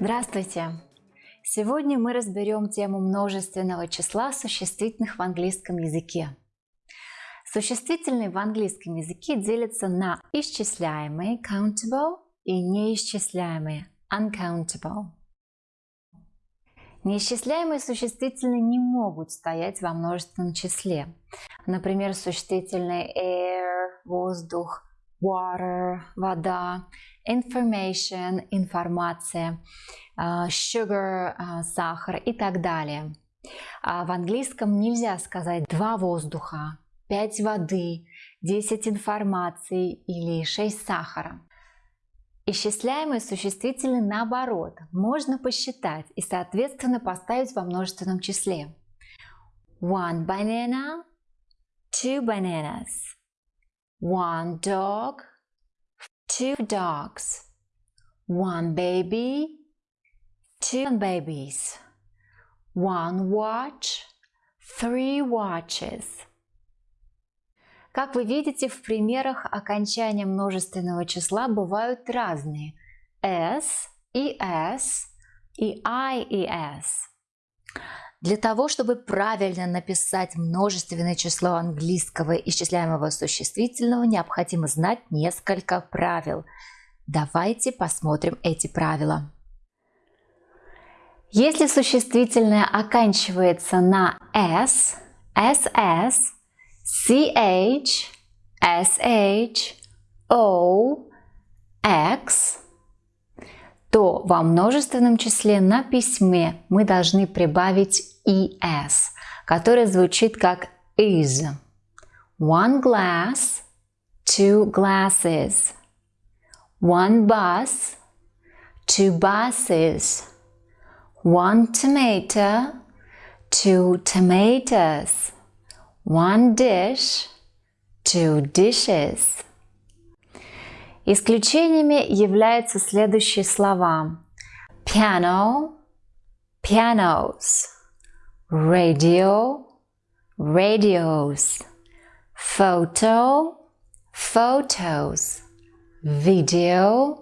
Здравствуйте! Сегодня мы разберем тему множественного числа существительных в английском языке. Существительные в английском языке делятся на исчисляемые countable и неисчисляемые uncountable. Неисчисляемые существительные не могут стоять во множественном числе. Например, существительные air – воздух, water – вода, information – информация, а, sugar а, – сахар и так далее. А в английском нельзя сказать два воздуха, пять воды, 10 информации или 6 сахара. Исчисляемые существительные наоборот можно посчитать и соответственно поставить во множественном числе. One banana, two bananas, one dog, two dogs, one baby, two babies, one watch, three watches. Как вы видите, в примерах окончания множественного числа бывают разные s и s и i и s. Для того, чтобы правильно написать множественное число английского исчисляемого существительного, необходимо знать несколько правил. Давайте посмотрим эти правила. Если существительное оканчивается на s, ss, ch, sh, o, x, то во множественном числе на письме мы должны прибавить es, которое звучит как is. One glass, two glasses. One bus, two buses. One tomato, two tomatoes. One dish, two dishes. Исключениями являются следующие слова. Piano, pianos. Radio, radios. Photo, photos. Video,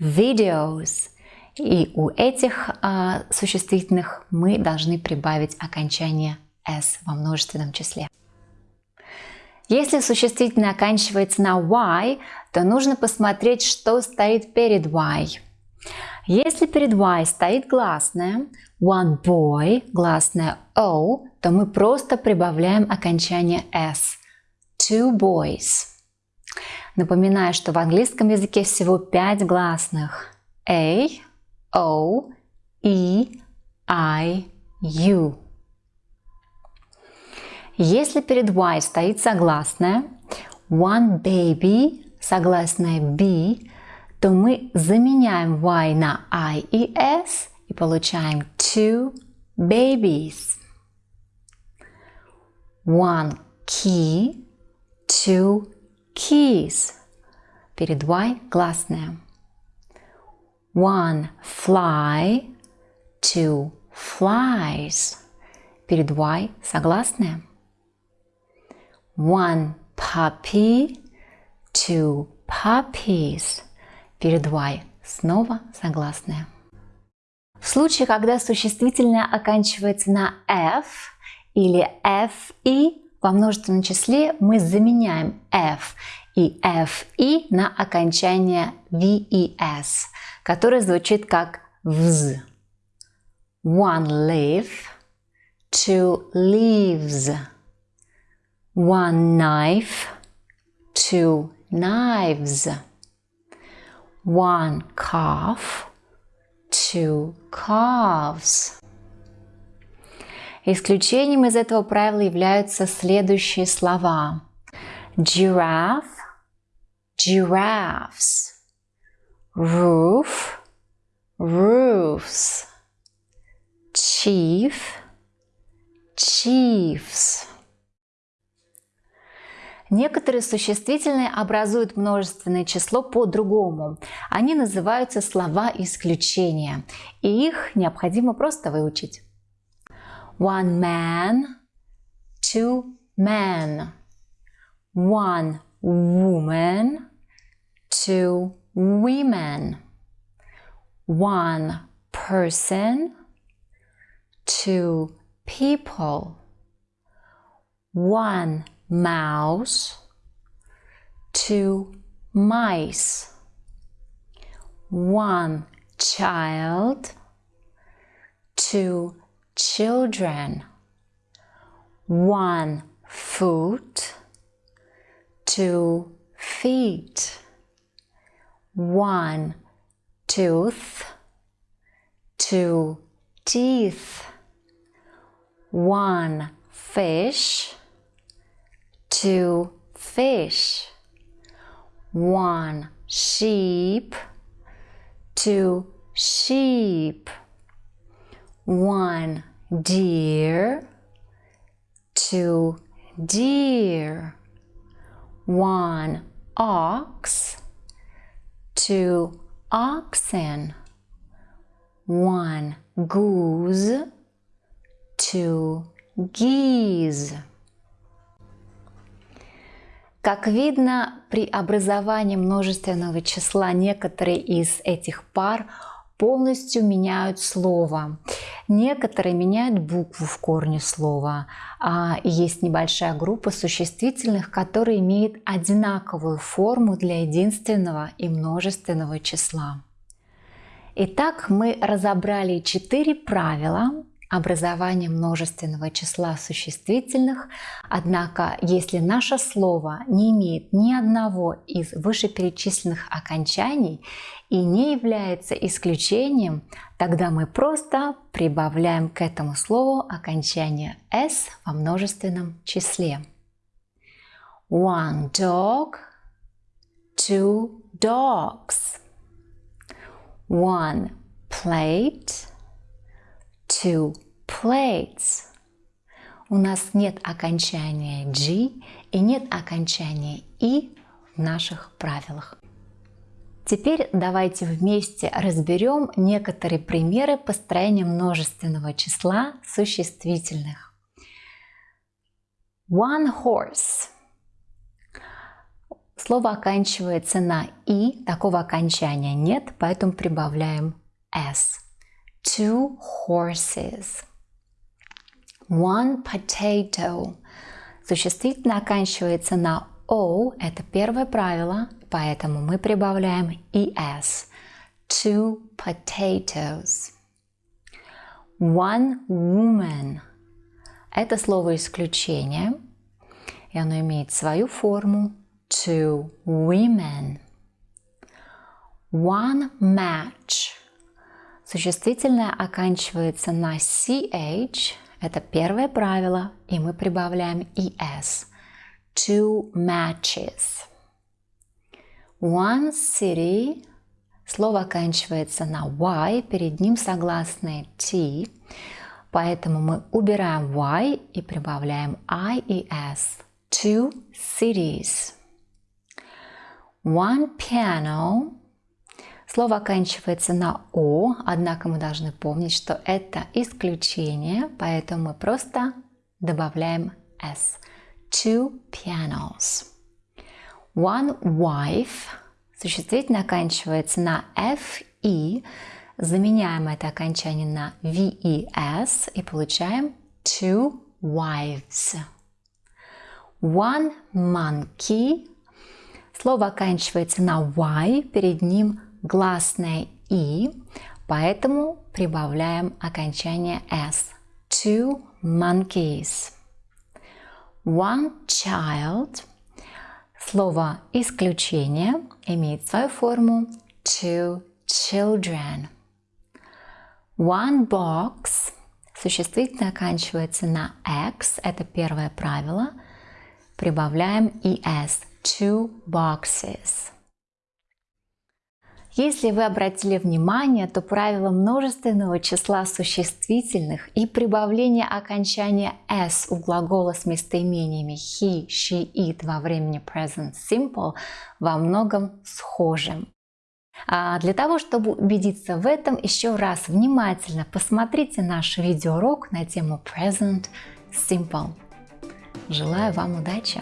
videos. И у этих а, существительных мы должны прибавить окончание s во множественном числе. Если существительное оканчивается на y, то нужно посмотреть, что стоит перед y. Если перед y стоит гласная one boy, гласная o, то мы просто прибавляем окончание s. Two boys. Напоминаю, что в английском языке всего пять гласных. A, O, E, I, U. Если перед y стоит согласная one baby, согласная b, то мы заменяем y на i и s и получаем two babies. One key, two keys. Перед y гласная. One fly, two flies. Перед y согласная. One puppy, two puppies. Перед y снова согласная. В случае, когда существительное оканчивается на f или fe, во множественном числе мы заменяем f и fe на окончание ves, которое звучит как vz. One leaf, two leaves. One knife, two knives. One calf, two calves. Исключением из этого правила являются следующие слова. Giraffe, giraffes. Roof, roofs. Chief, chiefs. Некоторые существительные образуют множественное число по-другому. Они называются слова исключения, и их необходимо просто выучить. One man, two men. One woman, two women. One person, two people. One mouse, two mice, one child, two children, one foot, two feet, one tooth, two teeth, one fish, two fish, one sheep, two sheep, one deer, two deer, one ox, two oxen, one goose, two geese. Как видно, при образовании множественного числа некоторые из этих пар полностью меняют слово. Некоторые меняют букву в корне слова. А есть небольшая группа существительных, которые имеют одинаковую форму для единственного и множественного числа. Итак, мы разобрали четыре правила, образование множественного числа существительных, однако если наше слово не имеет ни одного из вышеперечисленных окончаний и не является исключением, тогда мы просто прибавляем к этому слову окончание s во множественном числе. One dog, two dogs. One plate, two plates. У нас нет окончания G и нет окончания И в наших правилах. Теперь давайте вместе разберем некоторые примеры построения множественного числа существительных. One horse. Слово оканчивается на «и», такого окончания нет, поэтому прибавляем «s» two horses. One potato. Существительное оканчивается на O, это первое правило, поэтому мы прибавляем es. Two potatoes. One woman. Это слово исключение, и оно имеет свою форму. Two women. One match. Существительное оканчивается на ch, это первое правило, и мы прибавляем es. Two matches. One city. Слово оканчивается на y, перед ним согласные t, поэтому мы убираем y и прибавляем i и s. Two cities. One piano. Слово оканчивается на «о», однако мы должны помнить, что это исключение, поэтому мы просто добавляем «s». Two pianos. One wife. Существительное оканчивается на «f», «и». Заменяем это окончание на «ves» и получаем two wives. One monkey. Слово оканчивается на «y», перед ним гласное «и», поэтому прибавляем окончание «s». Two monkeys. One child. Слово «исключение» имеет свою форму two children. One box. Существительное оканчивается на x, это первое правило. Прибавляем es. Two boxes. Если вы обратили внимание, то правило множественного числа существительных и прибавление окончания s у глагола с местоимениями he, she, it во времени present simple во многом схожи. А для того, чтобы убедиться в этом, еще раз внимательно посмотрите наш видеоурок на тему present simple. Желаю вам удачи!